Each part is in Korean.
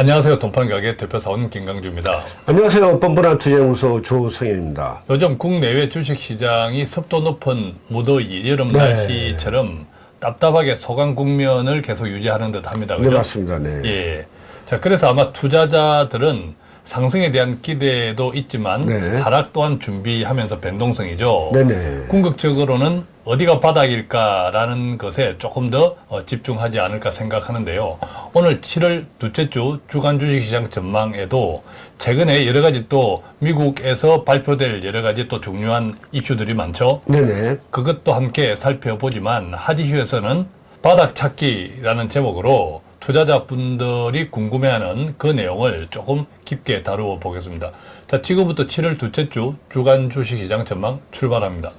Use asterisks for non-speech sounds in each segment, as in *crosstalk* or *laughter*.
안녕하세요. 돈판가게 대표사원 김강주입니다. 안녕하세요. 뻔뻔한 투자연구소 조성현입니다. 요즘 국내외 주식시장이 습도 높은 무더위, 여름 네. 날씨처럼 답답하게 소강 국면을 계속 유지하는 듯 합니다. 네, 그죠? 맞습니다. 네. 예. 자, 그래서 아마 투자자들은 상승에 대한 기대도 있지만 네. 하락 또한 준비하면서 변동성이죠. 네네. 궁극적으로는 어디가 바닥일까라는 것에 조금 더 어, 집중하지 않을까 생각하는데요. 오늘 7월 둘째 주 주간 주식시장 전망에도 최근에 여러 가지 또 미국에서 발표될 여러 가지 또 중요한 이슈들이 많죠. 네네. 그것도 함께 살펴보지만 핫이슈에서는 바닥 찾기라는 제목으로 투자자분들이 궁금해하는 그 내용을 조금 깊게 다루어 보겠습니다. 자, 지금부터 7월 둘째 주 주간 주식시장 전망 출발합니다.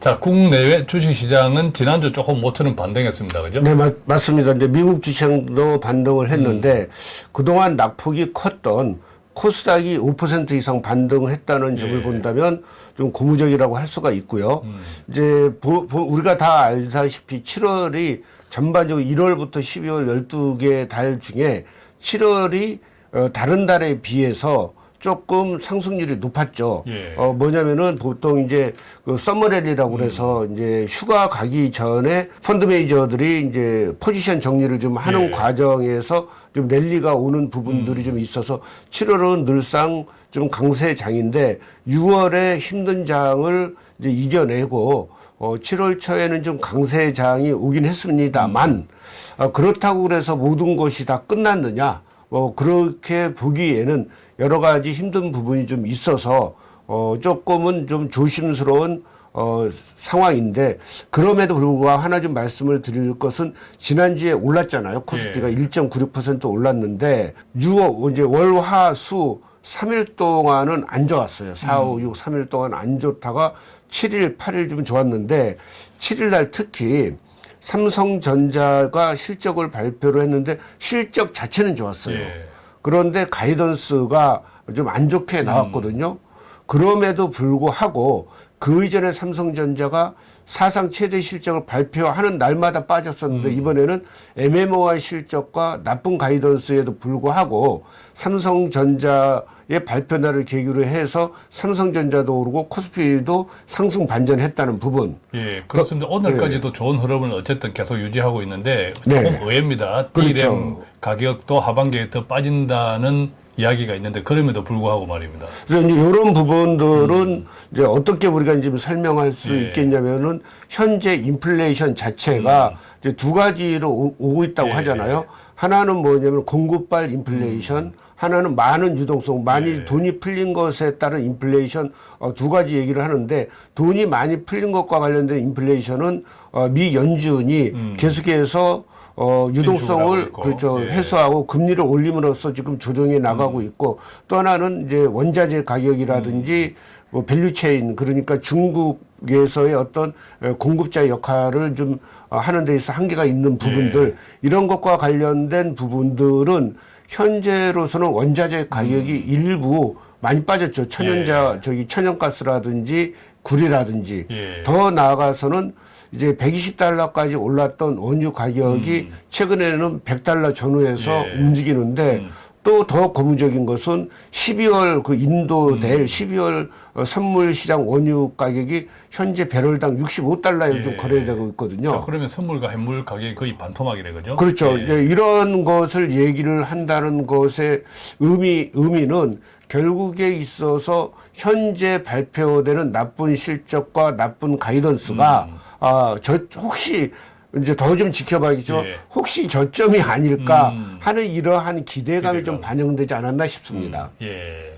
자, 국내외 주식시장은 지난주 조금 모처럼 반등했습니다. 그죠? 네, 맞, 맞습니다. 이제 미국 주식도 반등을 했는데 그동안 낙폭이 컸던 코스닥이 5% 이상 반등을 했다는 점을 예. 본다면 좀 고무적이라고 할 수가 있고요. 음. 이제 보- 보- 우리가 다 알다시피 7월이 전반적으로 1월부터 12월 12개 달 중에 7월이 어, 다른 달에 비해서 조금 상승률이 높았죠. 예. 어, 뭐냐면은 보통 이제 그 summer rally라고 그래서 이제 휴가 가기 전에 펀드 매니저들이 이제 포지션 정리를 좀 하는 예. 과정에서 좀 랠리가 오는 부분들이 좀 있어서 7월은 늘상 좀 강세 장인데 6월에 힘든 장을 이제 이겨내고 어, 7월 초에는 좀 강세장이 오긴 했습니다만 어, 그렇다고 그래서 모든 것이 다 끝났느냐 뭐 그렇게 보기에는 여러 가지 힘든 부분이 좀 있어서 어, 조금은 좀 조심스러운 어, 상황인데 그럼에도 불구하고 하나 좀 말씀을 드릴 것은 지난주에 올랐잖아요. 코스피가 1.96% 올랐는데 6월 이제 월화수 3일 동안은 안 좋았어요. 4, 5, 6, 3일 동안 안 좋다가 7일, 8일 좀 좋았는데 7일 날 특히 삼성전자가 실적을 발표를 했는데 실적 자체는 좋았어요. 예. 그런데 가이던스가 좀 안 좋게 나왔거든요. 그럼에도 불구하고 그 이전에 삼성전자가 사상 최대 실적을 발표하는 날마다 빠졌었는데 이번에는 애매모호한 실적과 나쁜 가이던스에도 불구하고 삼성전자의 발표 날을 계기로 해서 삼성전자도 오르고 코스피도 상승 반전했다는 부분. 예, 그렇습니다. 오늘까지도 좋은 흐름을 어쨌든 계속 유지하고 있는데 조금 네. 의외입니다. 그렇죠. D램 가격도 하반기에 더 빠진다는 이야기가 있는데 그럼에도 불구하고 말입니다. 그래서 이제 이런 부분들은 이제 어떻게 우리가 이제 설명할 수 음. 예. 있겠냐면은 현재 인플레이션 자체가 이제 두 가지로 오- 오고 있다고 음. 예. 하잖아요. 하나는 뭐냐면 공급발 인플레이션, 하나는 많은 유동성, 많이 음. 예. 돈이 풀린 것에 따른 인플레이션 어, 두 가지 얘기를 하는데 돈이 많이 풀린 것과 관련된 인플레이션은 어, 미 연준이 계속해서 어, 음. 유동성을. 그렇죠 예. 해소하고 금리를 올림으로써 지금 조정해 나가고 있고 또 하나는 이제 원자재 가격이라든지 뭐 value chain 그러니까 중국에서의 어떤 에, 공급자 역할을 좀 어, 하는 데 있어 한계가 있는 부분들 이런 것과 관련된 부분들은 현재로서는 원자재 가격이 일부 많이 빠졌죠 천연자 저기 천연가스라든지 구리라든지 예. 더 나아가서는 이제 120달러까지 올랐던 원유 가격이 최근에는 100달러 전후에서 음. 예. 움직이는데 또더 고무적인 것은 12월 그 인도 음. 될 12월 어, 선물 시장 원유 가격이 현재 배럴당 65달러에 좀 예. 거래되고 있거든요. 자, 그러면 선물과 해물 가격이 거의 반토막이래 그죠? 그렇죠. 예. 이제 이런 것을 얘기를 한다는 것의 의미, 의미는 결국에 있어서 현재 발표되는 나쁜 실적과 나쁜 가이던스가, 음. 아, 저, 혹시, 이제 더 좀 지켜봐야겠죠. 예. 혹시 저점이 아닐까 음. 하는 이러한 기대감이 좀 기대감. 반영되지 않았나 싶습니다. 예.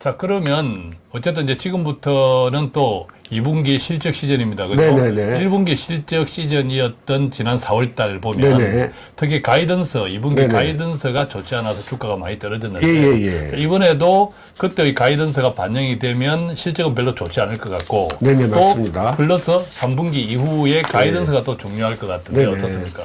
자, 그러면 어쨌든 이제 지금부터는 또 2분기 실적 시즌입니다. 그죠? 네네네. 1분기 실적 시즌이었던 지난 4월 달 보면 네네. 특히 가이던스, 2분기 네네. 가이던스가 좋지 않아서 주가가 많이 떨어졌는데 예, 예, 예. 자, 이번에도 그때의 가이던스가 반영이 되면 실적은 별로 좋지 않을 것 같고 네네, 또 맞습니다. 플러스 3분기 이후에 가이던스가 또 중요할 것 같은데 네네. 어떻습니까?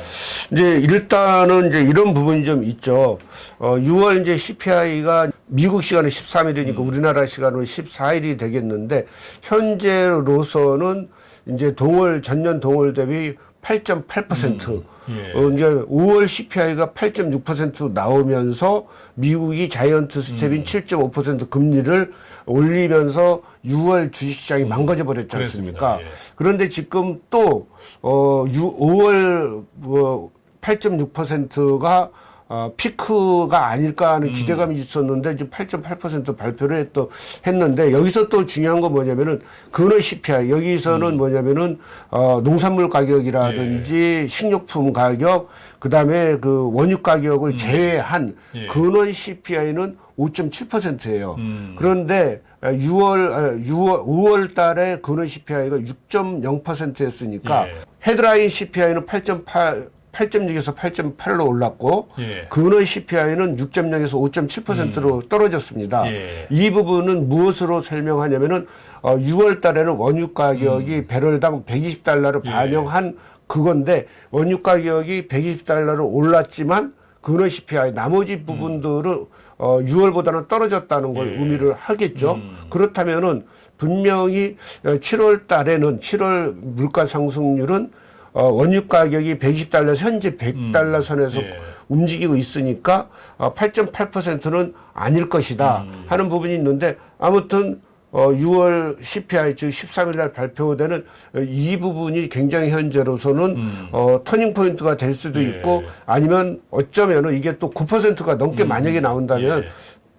이제 일단은 이제 이런 부분이 좀 있죠. 어, 6월 이제 CPI가 미국 시간은 13일이니까 우리나라 시간으로 14일이 되겠는데 현재 로서는 이제 동월 전년 동월 대비 8.8%. 예. 어, 이제 5월 CPI가 8.6% 나오면서 미국이 자이언트 스텝인 음. 7.5% 금리를 올리면서 6월 주식시장이 망가져 버렸지 않습니까? 음. 예. 그런데 지금 또 어, 6, 5월 뭐 8.6%가 어, 피크가 아닐까 하는 기대감이 있었는데 지금 8.8% 발표를 했, 또 했는데 여기서 또 중요한 건 뭐냐면은 근원 CPI 여기서는 뭐냐면은 어, 농산물 가격이라든지 식료품 가격 그다음에 그 원유 가격을 제외한 예. 근원 CPI는 5.7%예요. 음. 그런데 6월, 6월, 5월 달에 근원 CPI가 6.0%였으니까 예. 헤드라인 CPI는 8.8, 8.6에서 8.8로 올랐고 예. 근원 CPI는 6.0에서 5.7%로 떨어졌습니다. 예. 이 부분은 무엇으로 설명하냐면은 어, 6월 달에는 원유 가격이 배럴당 120달러를 음. 예. 반영한 그건데 원유 가격이 120달러로 올랐지만 근원 CPI 나머지 부분들은 어, 6월보다는 떨어졌다는 걸 음. 예. 의미를 하겠죠. 음. 그렇다면은 분명히 7월 달에는 7월 물가 상승률은 어, 원유 가격이 120달러 현재 100달러 선에서 예. 움직이고 있으니까 어, 8.8%는 아닐 것이다 음. 하는 부분이 있는데 아무튼 어, 6월 CPI 즉 13일 날 발표되는 어, 이 부분이 굉장히 현재로서는 어, 터닝 포인트가 될 수도 음. 예. 있고 아니면 어쩌면은 이게 또 9%가 넘게 만약에 나온다면 예.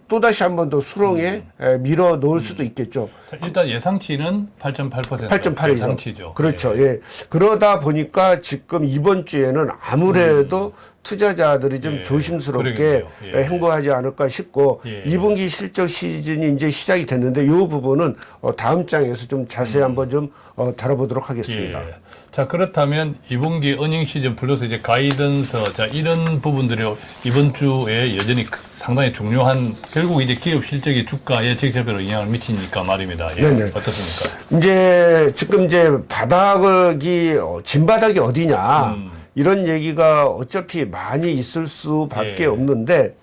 또다시 한 번 더 수렁에 에, 밀어 놓을 수도 있겠죠. 자, 일단 예상치는 8.8% 8.8이죠. 예상치죠. 그렇죠. 예. 예. 그러다 보니까 지금 이번 주에는 아무래도 투자자들이 좀 음. 예. 조심스럽게. 예. 에, 행보하지 않을까 싶고 예. 2분기 실적 시즌이 이제 시작이 됐는데 이 부분은 어, 다음 장에서 좀 자세히 한번 좀 어, 다뤄보도록 하겠습니다. 자 그렇다면 2분기 어닝 시즌 플러스 이제 가이던서 자 이런 부분들이 이번 주에 여전히 크- 상당히 중요한 결국 이제 기업 실적이 주가에 직접적으로 영향을 미치니까 말입니다. 예. 네네. 어떻습니까? 이제 지금 이제 바닥이 어, 진바닥이 어디냐 음. 이런 얘기가 어차피 많이 있을 수밖에 예. 없는데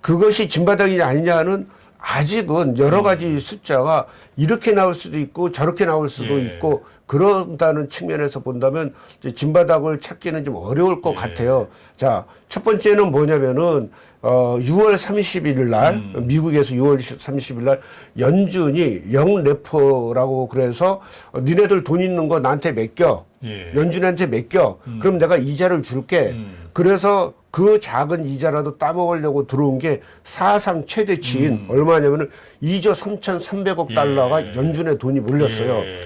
그것이 진바닥이냐 아니냐는 아직은 여러 가지 숫자가 이렇게 나올 수도 있고 저렇게 나올 수도 예. 있고 그런다는 측면에서 본다면 진바닥을 찾기는 좀 어려울 것 예. 같아요. 자, 첫 번째는 뭐냐면은 어 6월 30일 날 음. 미국에서 6월 30일 날 연준이 영 레포라고 그래서 어, 니네들 돈 있는 거 나한테 맡겨. 예. 연준한테 맡겨. 그럼 내가 이자를 줄게. 음. 그래서 그 작은 이자라도 따먹으려고 들어온 게 사상 최대치인 얼마냐면은 2조 3,300억 음. 예. 달러가 연준의 돈이 몰렸어요. 예.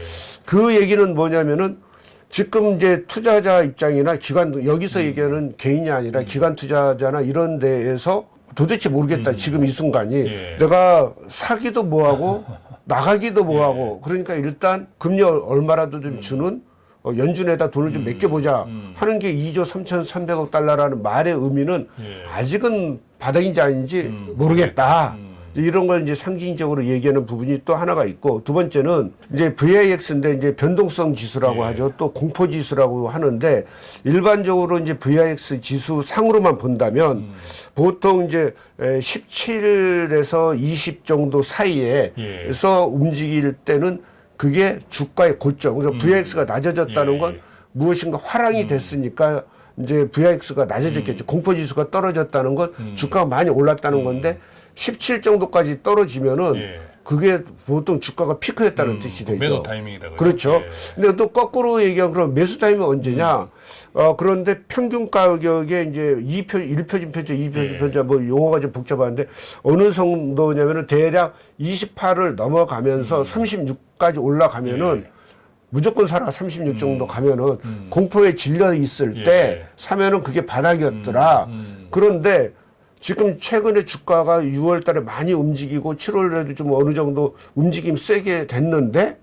그 얘기는 뭐냐면은 지금 이제 투자자 입장이나 기관 여기서 얘기하는 개인이 아니라 기관 투자자나 이런 데에서 도대체 모르겠다 지금 이 순간이 예. 내가 사기도 뭐하고 나가기도 뭐하고 그러니까 일단 금리 얼- 얼마라도 좀 주는 어, 연준에다 돈을 좀 맡겨보자 하는 게 2조 3,300억 달러라는 말의 의미는 예. 아직은 바닥인지 아닌지 모르겠다. 이런 걸 이제 상징적으로 얘기하는 부분이 또 하나가 있고 두 번째는 이제 VIX인데 이제 변동성 지수라고 예. 하죠. 또 공포 지수라고 하는데 일반적으로 이제 VIX 지수 상으로만 본다면 음. 보통 이제 17에서 20 정도 사이에서 움직일 때는 그게 주가의 고점. 그래서 VIX가 낮아졌다는 음. 예. 건 무엇인가 화랑이 됐으니까 이제 VIX가 음. 낮아졌겠죠. 공포 지수가 떨어졌다는 건 주가가 많이 올랐다는 건데 17 정도까지 떨어지면은 예. 그게 보통 주가가 피크했다는 뜻이 또 되죠. 매도 타이밍이다. 그렇죠. 예. 근데 또 거꾸로 얘기하면 그럼 매수 타임은 언제냐? 어, 그런데 평균 가격에 이제 2표, 1표준 편차, 2표준 예. 편차, 뭐 용어가 좀 복잡한데 어느 정도냐면은 대략 28을 넘어가면서 36까지 올라가면은 예. 무조건 사라 36 정도 가면은 공포에 질려 있을 예. 때 사면은 그게 바닥이었더라. 음. 그런데 지금 최근에 주가가 6월 달에 많이 움직이고 7월에도 좀 어느 정도 움직임 세게 됐는데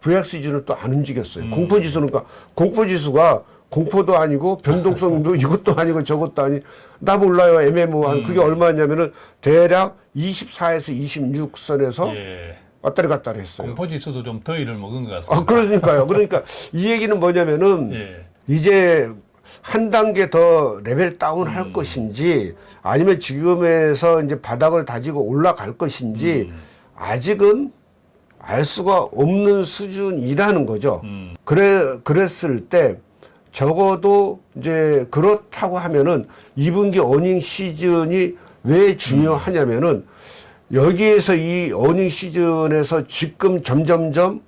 VX지수는 또 안 움직였어요. 음. 공포지수는 그러니까 공포지수가 공포도 아니고 변동성도 *laughs* 이것도 아니고 저것도 아니 나 몰라요 애매모호한 음. 그게 얼마냐면은 대략 24에서 26선에서 예. 왔다리 갔다리 했어요. 공포지수도 좀 더위를 먹은 것 같습니다. 아 그러니까요. 그러니까 이 얘기는 뭐냐면은 *laughs* 예. 이제 한 단계 더 레벨 다운 할 음. 것인지 아니면 지금에서 이제 바닥을 다지고 올라갈 것인지 음. 아직은 알 수가 없는 수준이라는 거죠. 음. 그래 그랬을 때 적어도 이제 그렇다고 하면은 2분기 어닝 시즌이 왜 중요하냐면은 여기에서 이 어닝 시즌에서 지금 점점점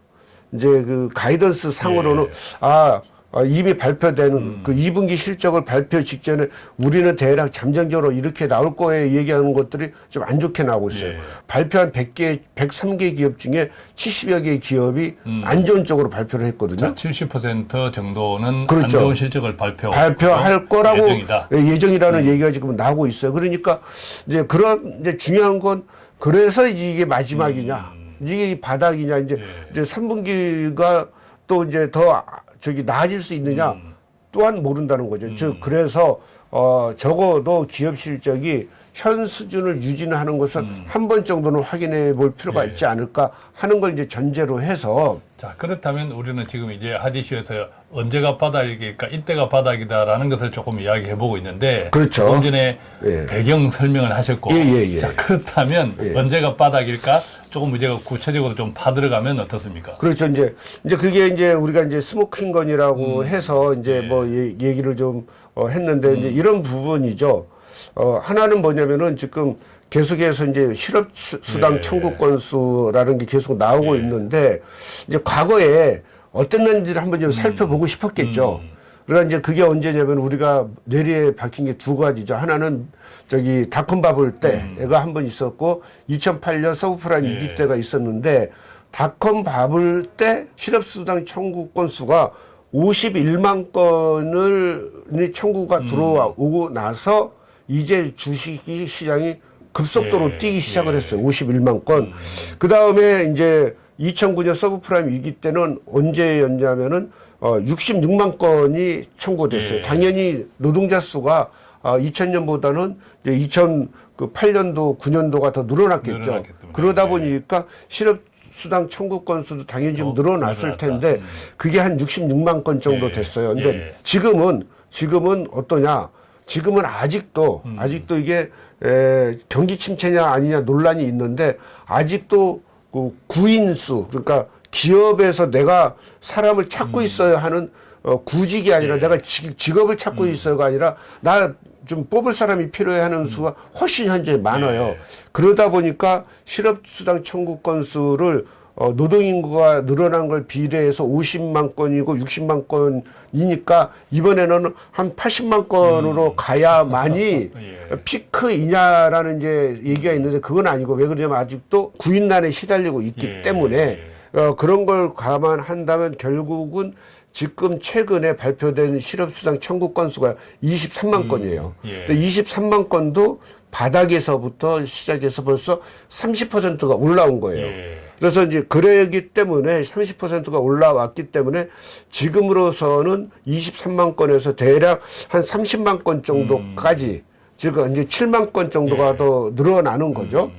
이제 그 가이던스 상으로는 예. 아, 아, 이미 발표되는 음. 그 2분기 실적을 발표 직전에 우리는 대략 잠정적으로 이렇게 나올 거에 얘기하는 것들이 좀 안 좋게 나오고 있어요. 예. 발표한 100개, 103개 기업 중에 70여 개의 기업이 음. 안 좋은 쪽으로 발표를 했거든요. 자, 70% 정도는 그렇죠. 안 좋은 실적을 발표 발표할 거라고 예정이다. 음. 예, 예정이라는 얘기가 지금 나오고 있어요. 그러니까 이제 그런 이제 중요한 건 그래서 이게 마지막이냐, 이게 이 바닥이냐 이제 음. 예. 이제 3분기가 또 이제 더 아- 저기 나아질 수 있느냐 음. 또한 모른다는 거죠. 즉 그래서 어 적어도 기업 실적이 현 수준을 유지하는 것을 음. 한번 정도는 확인해 볼 필요가 예. 있지 않을까 하는 걸 이제 전제로 해서 자, 그렇다면 우리는 지금 이제 하디슈에서 언제가 바닥일까, 이때가 바닥이다라는 것을 조금 이야기해 보고 있는데 그렇죠. 조금 전에 예. 배경 설명을 하셨고 예, 예, 예. 자, 그렇다면 예. 언제가 바닥일까? 조금 이제 구체적으로 좀 파들어가면 어떻습니까? 그렇죠. 이제 이제 그게 이제 우리가 이제 스모킹건이라고 음. 해서 이제 네. 뭐 얘- 얘기를 좀 어, 했는데 음. 이제 이런 부분이죠. 어, 하나는 뭐냐면은 지금 계속해서 이제 실업 수- 수당 예. 청구 건수라는 게 계속 나오고 예. 있는데 이제 과거에 어땠는지를 한번 좀 음. 살펴보고 싶었겠죠. 그러니까 이제 그게 언제냐면 우리가 뇌리에 박힌 게 두 가지죠. 하나는 저기 닷컴 버블 때가 한번 있었고 2008년 서브프라임 예. 위기 때가 있었는데 닷컴 버블 때 실업수당 청구 건수가 51만 건을 청구가 음. 들어오고 나서 이제 주식 시장이 급속도로 예, 뛰기 시작을 예. 했어요. 51만 건. 그 다음에 이제 2009년 서브프라임 위기 때는 언제였냐면은 어 66만 건이 청구됐어요. 예. 당연히 노동자 수가 아 2000년보다는 이제 2008년도 9년도가 더 늘어났겠죠. 그러다 예. 보니까 실업 수당 청구 건수도 당연히 좀 어, 늘어났을 늘어났다. 텐데 음. 그게 한 66만 건 정도 예. 됐어요. 근데 예. 지금은 지금은 어떠냐? 지금은 아직도 음. 아직도 이게 에, 경기 침체냐 아니냐 논란이 있는데 아직도 그 구인수 그러니까 기업에서 내가 사람을 찾고 있어야 하는 어, 구직이 아니라 음. 예. 내가 지, 직업을 찾고 있어요가 아니라 나 좀 뽑을 사람이 필요해 하는 수가 훨씬 현재 많아요. 음. 예. 그러다 보니까 실업수당 청구 건수를 어, 노동인구가 늘어난 걸 비례해서 50만 건이고 60만 건이니까 이번에는 한 80만 건으로 가야만이 음. *laughs* 예. 피크이냐라는 이제 얘기가 있는데 그건 아니고 왜 그러냐면 아직도 구인난에 시달리고 있기 예. 때문에 어, 그런 걸 감안한다면 결국은 지금 최근에 발표된 실업수당 청구 건수가 23만 건이에요. 예. 근데 23만 건도 바닥에서부터 시작해서 벌써 30%가 올라온 거예요. 예. 그래서 이제 그러기 때문에 30%가 올라왔기 때문에 지금으로서는 23만 건에서 대략 한 30만 건 정도까지 즉 이제 7만 건 정도가 예. 더 늘어나는 거죠.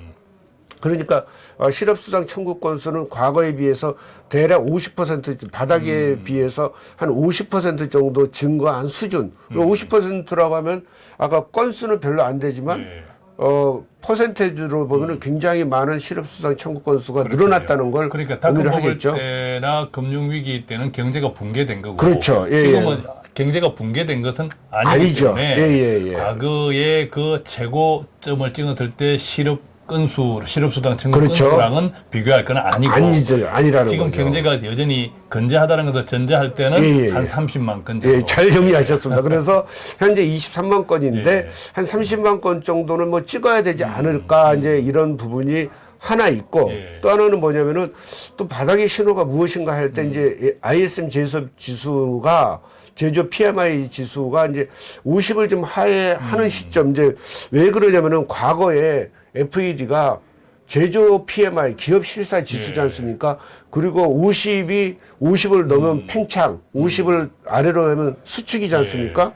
그러니까 어, 실업수당 청구 건수는 과거에 비해서 대략 50% 바닥에 음. 비해서 한 50% 정도 증가한 수준. 음. 50%라고 하면 아까 건수는 별로 안 되지만 예. 어 퍼센테이지로 보면은 굉장히 많은 실업수당 청구 건수가 늘어났다는 걸 그러니까 의미를 닷컴 버블 하겠죠. 때나 금융위기 때는 경제가 붕괴된 거고 그렇죠. 예, 지금은 경제가 붕괴된 것은 아니기 아니죠. 때문에 예, 예, 예. 과거에 그 최고점을 찍었을 때 실업 건수, 실업수당 청구 그렇죠. 건수랑은 비교할 건 아니고 아니죠, 아니라는 지금 거죠. 경제가 여전히 건재하다는 것을 전제할 때는 예, 예, 한 예. 30만 건 정도. 예, 잘 정리하셨습니다. 그래서 현재 23만 건인데 예. 한 30만 건 정도는 뭐 찍어야 되지 않을까 이제 이런 부분이 하나 있고 음. 예. 또 하나는 뭐냐면은 또 바닥의 신호가 무엇인가 할 음. 때 이제 ISM 제조업 지수가 제조 PMI 지수가 이제 50을 좀 하회하는 음. 시점 이제 왜 그러냐면은 과거에 FED가 제조 PMI 기업 실사 지수지 예. 않습니까? 그리고 50이 50을 넘으면 음. 팽창, 50을 아래로 하면 수축이지 않습니까?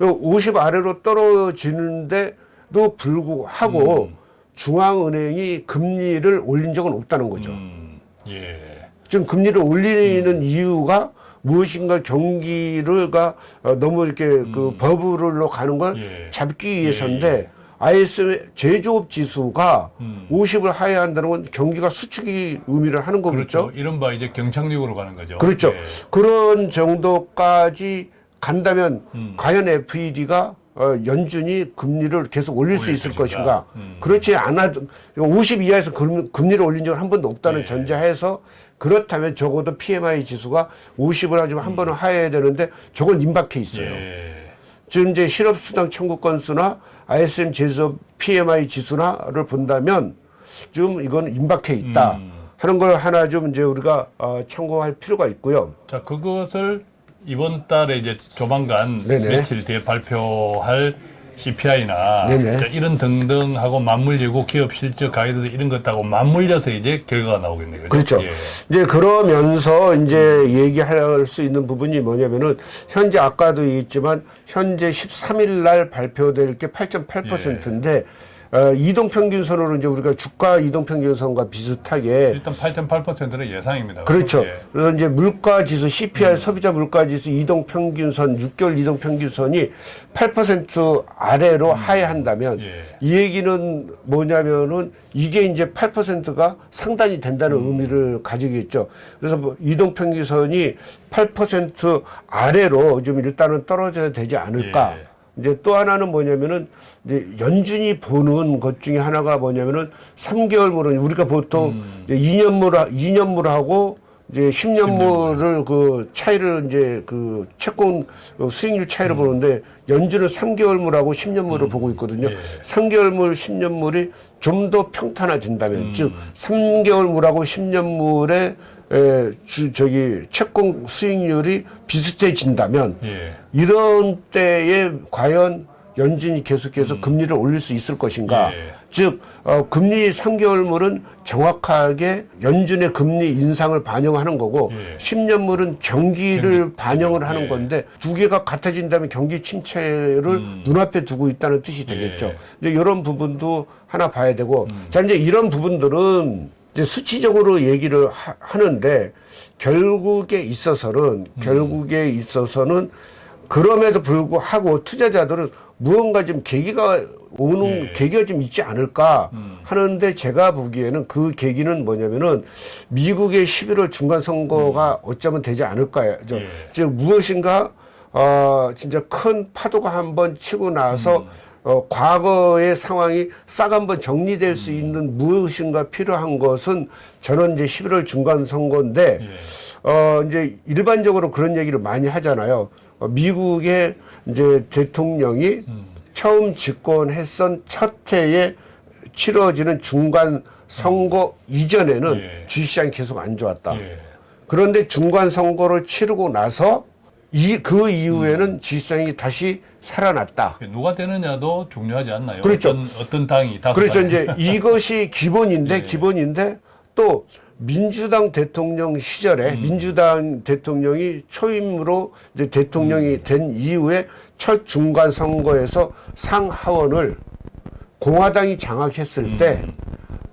예. 50 아래로 떨어지는데도 불구하고 음. 중앙은행이 금리를 올린 적은 없다는 거죠. 음, 예. 지금 금리를 올리는 음. 이유가 무엇인가 경기를가 어, 너무 이렇게 그 버블로 가는 걸 음. 예. 잡기 위해서인데 ISM 제조업 지수가 음. 50을 하회한다는 건 경기가 수축이 의미를 하는 거겠죠. 그렇죠. 이른바 이제 경착륙으로 가는 거죠. 그렇죠. 예. 그런 정도까지 간다면 음. 과연 FED가 어, 연준이 금리를 계속 올릴 수 있을 것인가? 음. 그렇지 않아도 50 이하에서 금, 금리를 올린 적은 한 번도 없다는 예. 전제하에서 그렇다면 적어도 PMI 지수가 50을 하지만 한 번은 하여야 되는데 저건 임박해 있어요. 예. 지금 이제 실업수당 청구 건수나 ISM 제조업 PMI 지수나를 본다면 지금 이건 임박해 있다 음. 하는 걸 하나 좀 이제 우리가 어, 참고할 필요가 있고요. 자, 그것을 이번 달에 이제 조만간 네네. 며칠 뒤에 발표할 CPI나 네네. 이런 등등하고 맞물리고 기업 실적 가이드 이런 것하고 맞물려서 이제 결과가 나오겠네요. 그렇죠. 예. 이제 그러면서 이제 얘기할 수 있는 부분이 뭐냐면은 현재 아까도 얘기했지만 현재 13일 날 발표될 게 8.8%인데 어, 이동 평균선으로 이제 우리가 주가 이동 평균선과 비슷하게 일단 8.8%는 예상입니다. 그렇죠. 예. 그래서 이제 물가 지수 CPI 소비자 물가 지수 이동 평균선 6개월 이동 평균선이 8% 아래로 하회한다면 예. 이 얘기는 뭐냐면은 이게 이제 8%가 상단이 된다는 음. 의미를 가지겠죠. 그래서 뭐 이동 평균선이 8% 아래로 좀 일단은 떨어져야 되지 않을까. 예. 이제 또 하나는 뭐냐면은 이제 연준이 보는 것 중에 하나가 뭐냐면은 3개월물은 우리가 보통 음. 이제 2년물 2년물하고 이제 10년물을 그 차이를 이제 그 채권 어, 수익률 차이를 보는데 연준은 3개월물하고 10년물을 보고 있거든요. 예. 3개월물, 10년물이 좀 더 평탄화된다면 즉 3개월물하고 10년물의 에, 주, 저기 채권 수익률이 비슷해진다면 예. 이런 때에 과연 연준이 계속해서 금리를 올릴 수 있을 것인가? 예. 즉 어, 금리 3개월물은 정확하게 연준의 금리 인상을 반영하는 거고 예. 10년물은 경기를 경기, 반영을 하는 예. 건데 두 개가 같아진다면 경기 침체를 눈앞에 두고 있다는 뜻이 되겠죠. 예. 이제 이런 부분도 하나 봐야 되고 자 이제 이런 부분들은 이제 수치적으로 얘기를 하, 하는데 결국에 있어서는 결국에 있어서는 그럼에도 불구하고 투자자들은 무언가 좀 계기가 오는 예. 계기가 좀 있지 않을까 하는데 제가 보기에는 그 계기는 뭐냐면은 미국의 11월 중간 선거가 어쩌면 되지 않을까. 저, 예. 즉 무엇인가 어 진짜 큰 파도가 한번 치고 나서 어 과거의 상황이 싹 한번 정리될 수 있는 무엇인가 필요한 것은 저는 이제 11월 중간 선거인데 예. 어, 이제 일반적으로 그런 얘기를 많이 하잖아요. 어, 미국의 이제 대통령이 처음 집권했던 첫 해에 치러지는 중간 선거 이전에는 예. 주식시장이 계속 안 좋았다. 예. 그런데 중간 선거를 치르고 나서 이, 그 이후에는 주식시장이 다시 살아났다. 누가 되느냐도 중요하지 않나요? 그렇죠. 어떤, 어떤 당이 다섯 그렇죠. 당이. 이제 *laughs* 이것이 기본인데 예. 기본인데 또 민주당 대통령 시절에 민주당 대통령이 초임으로 이제 대통령이 된 이후에 첫 중간 선거에서 상하원을 공화당이 장악했을 때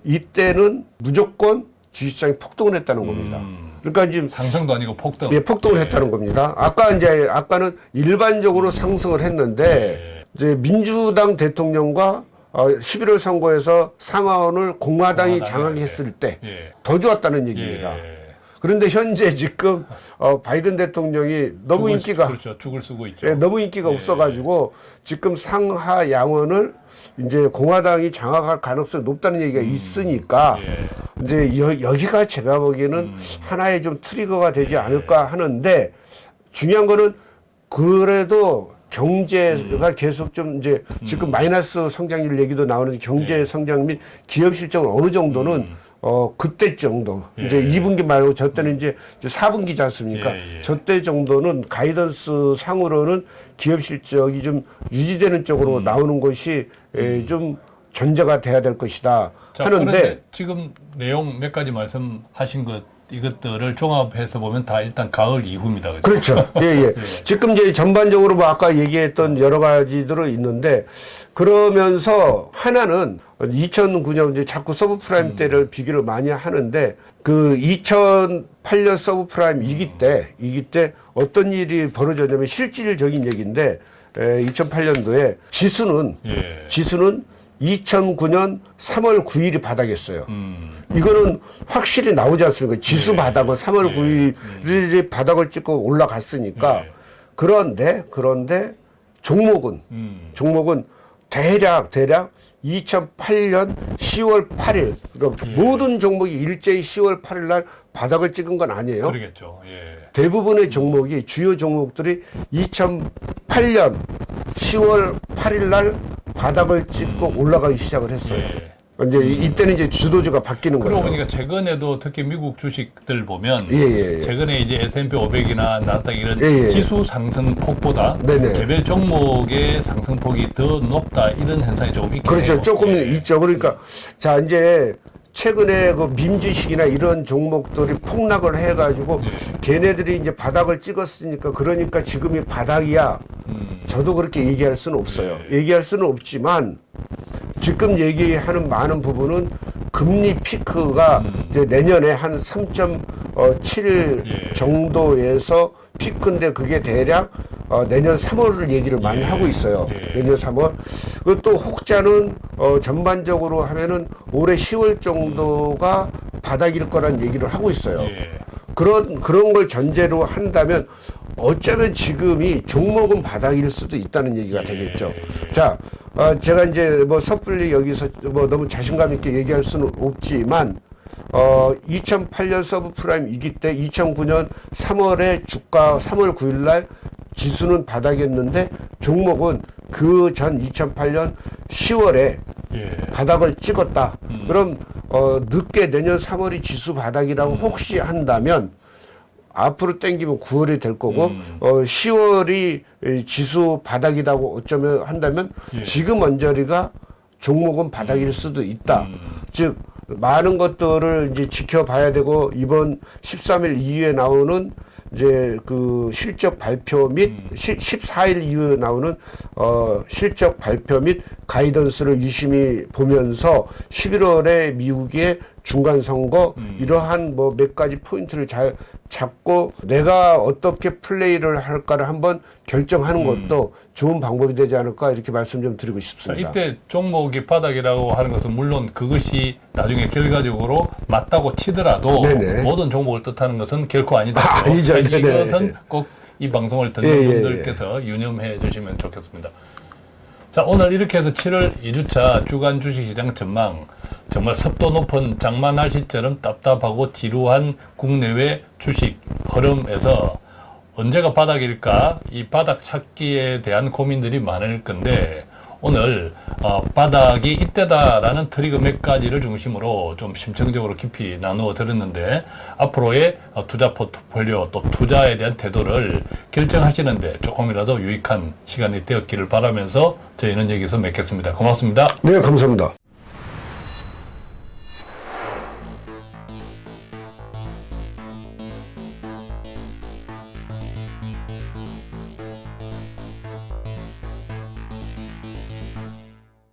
이때는 무조건 주식시장이 폭등을 했다는 겁니다. 그러니까 지금 상승도 아니고 폭등. 예, 폭등을 했다는 겁니다. 아까 이제 아까는 일반적으로 상승을 했는데 이제 민주당 대통령과 어, 11월 선거에서 상하원을 공화당이 공화당이 장악했을 때더 예. 좋았다는 얘기입니다. 예. 그런데 현재 지금 어, 바이든 대통령이 너무 죽을- 인기가 그렇죠. 죽을 쓰고 있죠. 예, 너무 인기가 예. 없어가지고 지금 상하 양원을 이제 공화당이 장악할 가능성이 높다는 얘기가 있으니까 예. 이제 여, 여기가 제가 보기에는 하나의 좀 트리거가 되지 않을까 하는데 중요한 거는 그래도 경제가 계속 좀 이제 지금 마이너스 성장률 얘기도 나오는데 경제 성장 및 기업 실적은 어느 정도는 어 그때 정도 이제 예. 2분기 말고 저 때는 이제 4분기지 않습니까? 예, 예. 저때 정도는 가이던스 상으로는 기업 실적이 좀 유지되는 쪽으로 음. 나오는 것이 에, 좀 전제가 돼야 될 것이다 자, 하는데 지금 내용 몇 가지 말씀하신 것 이것들을 종합해서 보면 다 일단 가을 이후입니다. 그죠? 그렇죠. 예, 예. *laughs* 지금 이제 전반적으로 뭐 아까 얘기했던 여러 가지들은 있는데 그러면서 하나는 2009년 이제 자꾸 서브프라임 때를 비교를 많이 하는데 그 2008년 서브프라임 위기 때 위기 때 어떤 일이 벌어졌냐면 실질적인 얘기인데 에, 2008년도에 지수는 예. 지수는 2009년 3월 9일이 바닥이었어요. 음. 이거는 확실히 나오지 않습니까? 지수 바닥은 3월 9일이 바닥을 찍고 올라갔으니까. 예. 그런데 그런데 종목은 음. 종목은 대략 대략 2008년 10월 8일 그러니까 예. 모든 종목이 일제히 10월 8일 날 바닥을 찍은 건 아니에요. 그러겠죠. 예. 대부분의 종목이 주요 종목들이 2008년 10월 8일 날 바닥을 찍고 올라가기 시작을 했어요. 음. 예. 이제 이때는 이제 주도주가 바뀌는 그러고 거죠. 보니까 최근에도 특히 미국 주식들 보면 예, 예, 예. 최근에 이제 S&P 500이나 나스닥 이런 예, 예. 지수 상승폭보다 네네. 개별 종목의 상승폭이 더 높다 이런 현상이 조금 있긴 그렇죠. 해요. 조금 예. 있죠. 그러니까 자 이제 최근에 그 민주식이나 이런 종목들이 폭락을 해가지고 예. 걔네들이 이제 바닥을 찍었으니까 그러니까 지금이 바닥이야. 음. 저도 그렇게 얘기할 수는 없어요. 얘기할 수는 없지만 지금 얘기하는 많은 부분은 금리 피크가 이제 내년에 한 3.7 예. 정도에서 피크인데 그게 대략 어, 내년 3월을 얘기를 많이 예. 하고 있어요. 예. 내년 3월. 그리고 또 혹자는 어, 전반적으로 하면은 올해 10월 정도가 바닥일 거란 얘기를 하고 있어요. 예. 그런 그런 걸 전제로 한다면 어쩌면 지금이 종목은 바닥일 수도 있다는 얘기가 예, 되겠죠. 예. 자, 어, 제가 이제 뭐 섣불리 여기서 뭐 너무 자신감 있게 얘기할 수는 없지만 어, 2008년 서브프라임 위기 때 2009년 3월에 주가 3월 9일 날 지수는 바닥이었는데 종목은 그 전 2008년 10월에 예. 바닥을 찍었다. 그럼 어, 늦게 내년 3월이 지수 바닥이라고 혹시 한다면 앞으로 땡기면 9월이 될 거고 음. 어, 10월이 지수 바닥이라고 어쩌면 한다면 예. 지금 언저리가 종목은 바닥일 수도 있다. 음. 즉 많은 것들을 이제 지켜봐야 되고 이번 13일 이후에 나오는 이제 그 실적 발표 및 음. 시, 14일 이후에 나오는 어 실적 발표 및 가이던스를 유심히 보면서 11월에 미국의 중간 선거 음. 이러한 뭐 몇 가지 포인트를 잘 잡고 내가 어떻게 플레이를 할까를 한번 결정하는 것도 좋은 방법이 되지 않을까 이렇게 말씀 좀 드리고 자, 싶습니다. 이때 종목이 바닥이라고 하는 것은 물론 그것이 나중에 결과적으로 맞다고 치더라도 네네. 모든 종목을 뜻하는 것은 결코 아니다. 아, 아니죠. 이것은 꼭 이 방송을 듣는 예, 예, 분들께서 유념해 주시면 좋겠습니다. 자, 오늘 이렇게 해서 7월 2주차 주간 주식시장 전망 정말 습도 높은 장마 날씨처럼 답답하고 지루한 국내외 주식 흐름에서 언제가 바닥일까 이 바닥 찾기에 대한 고민들이 많을 건데 오늘 어, 바닥이 이때다라는 트리거 몇 가지를 중심으로 좀 심층적으로 깊이 나누어 드렸는데 앞으로의 어, 투자 포트폴리오 또 투자에 대한 태도를 결정하시는데 조금이라도 유익한 시간이 되었기를 바라면서 저희는 여기서 맺겠습니다. 고맙습니다. 네, 감사합니다.